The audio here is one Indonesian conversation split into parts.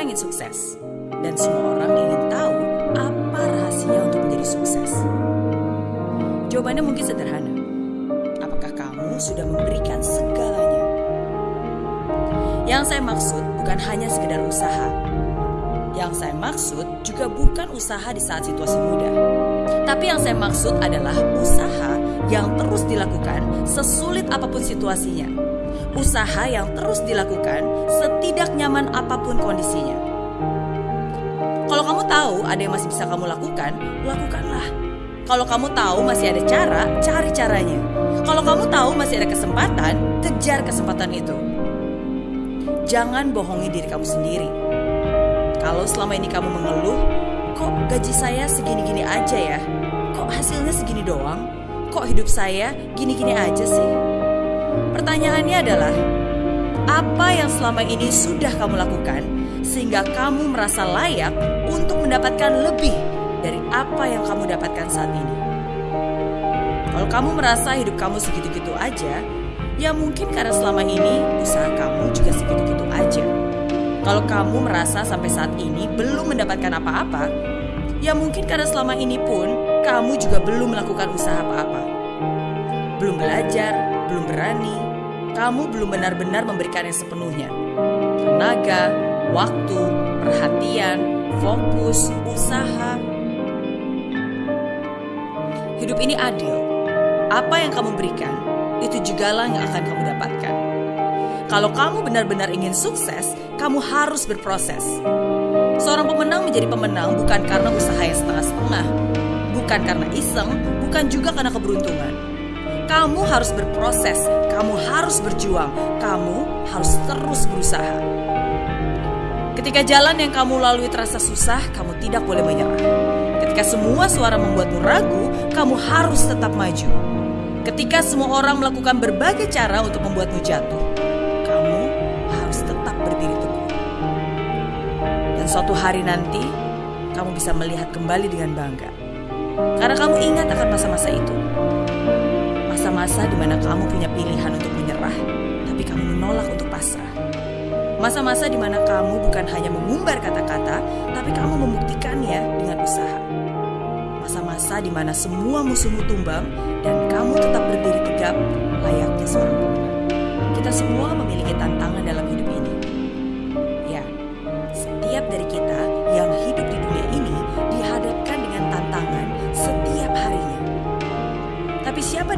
orang ingin sukses, dan semua orang ingin tahu apa rahasia untuk menjadi sukses. Jawabannya mungkin sederhana. Apakah kamu sudah memberikan segalanya? Yang saya maksud bukan hanya sekedar usaha. Yang saya maksud juga bukan usaha di saat situasi mudah. Tapi yang saya maksud adalah usaha yang terus dilakukan sesulit apa pun situasinya. Usaha yang terus dilakukan setidak nyaman apa pun kondisinya. Kalau kamu tahu ada yang masih bisa kamu lakukan, lakukanlah. Kalau kamu tahu masih ada cara, cari caranya. Kalau kamu tahu masih ada kesempatan, kejar kesempatan itu. Jangan bohongi diri kamu sendiri. Kalau selama ini kamu mengeluh, kok gaji saya segini-gini aja ya? Kok hasilnya segini doang? Kok hidup saya gini-gini aja sih? Pertanyaannya adalah, apa yang selama ini sudah kamu lakukan sehingga kamu merasa layak untuk mendapatkan lebih dari apa yang kamu dapatkan saat ini? Kalau kamu merasa hidup kamu segitu-gitu aja, ya mungkin karena selama ini usaha kamu juga segitu-gitu aja. Kalau kamu merasa sampai saat ini belum mendapatkan apa-apa, ya mungkin karena selama ini pun kamu juga belum melakukan usaha apa-apa. Belum belajar, belum berani, kamu belum benar-benar memberikan yang sepenuhnya. Tenaga, waktu, perhatian, fokus, usaha. Hidup ini adil. Apa yang kamu berikan, itu jugalah yang akan kamu dapatkan. Kalau kamu benar-benar ingin sukses, kamu harus berproses. Seorang pemenang menjadi pemenang bukan karena usaha yang setengah-setengah, bukan karena iseng, bukan juga karena keberuntungan. Kamu harus berproses, kamu harus berjuang, kamu harus terus berusaha. Ketika jalan yang kamu lalui terasa susah, kamu tidak boleh menyerah. Ketika semua suara membuatmu ragu, kamu harus tetap maju. Ketika semua orang melakukan berbagai cara untuk membuatmu jatuh, kamu harus tetap berdiri teguh. Dan suatu hari nanti, kamu bisa melihat kembali dengan bangga. Karena kamu ingat akan masa-masa itu. Masa-masa di mana kamu punya pilihan untuk menyerah, tapi kamu menolak untuk pasrah. Masa-masa di mana kamu bukan hanya mengumbar kata-kata, tapi kamu membuktikannya dengan usaha. Masa-masa di mana semua musuhmu tumbang dan kamu tetap berdiri tegap layaknya seorang pemenang. Kita semua memiliki tantangan dalam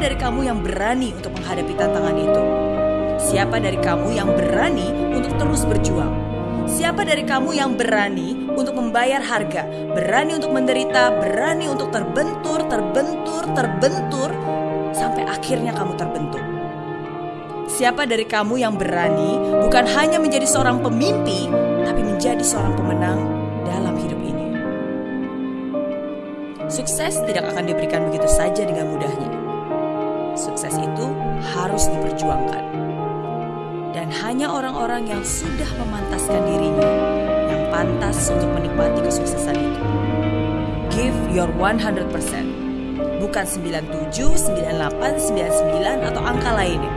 dari kamu yang berani untuk menghadapi tantangan itu? Siapa dari kamu yang berani untuk terus berjuang? Siapa dari kamu yang berani untuk membayar harga, berani untuk menderita, berani untuk terbentur, terbentur, terbentur, sampai akhirnya kamu terbentuk? Siapa dari kamu yang berani bukan hanya menjadi seorang pemimpi, tapi menjadi seorang pemenang dalam hidup ini? Sukses tidak akan diberikan begitu saja dengan mudahnya. Harus diperjuangkan. Dan hanya orang-orang yang sudah memantaskan dirinya yang pantas untuk menikmati kesuksesan itu. Give your 100%. Bukan 97, 98, 99 atau angka lainnya.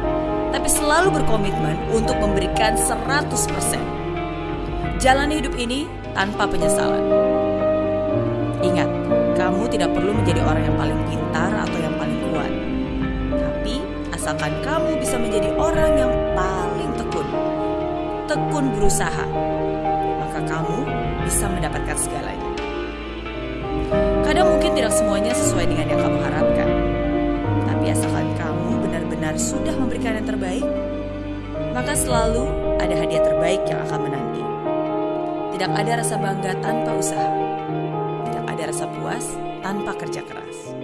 Tapi selalu berkomitmen untuk memberikan 100%. Jalani hidup ini tanpa penyesalan. Ingat, kamu tidak perlu menjadi orang yang paling pintar atau yang paling kuat. Asalkan kamu bisa menjadi orang yang paling tekun. Tekun berusaha. Maka kamu bisa mendapatkan segalanya. Kadang mungkin tidak semuanya sesuai dengan yang kamu harapkan. Tapi asalkan kamu benar-benar sudah memberikan yang terbaik, maka selalu ada hadiah terbaik yang akan menanti. Tidak ada rasa bangga tanpa usaha. Tidak ada rasa puas tanpa kerja keras.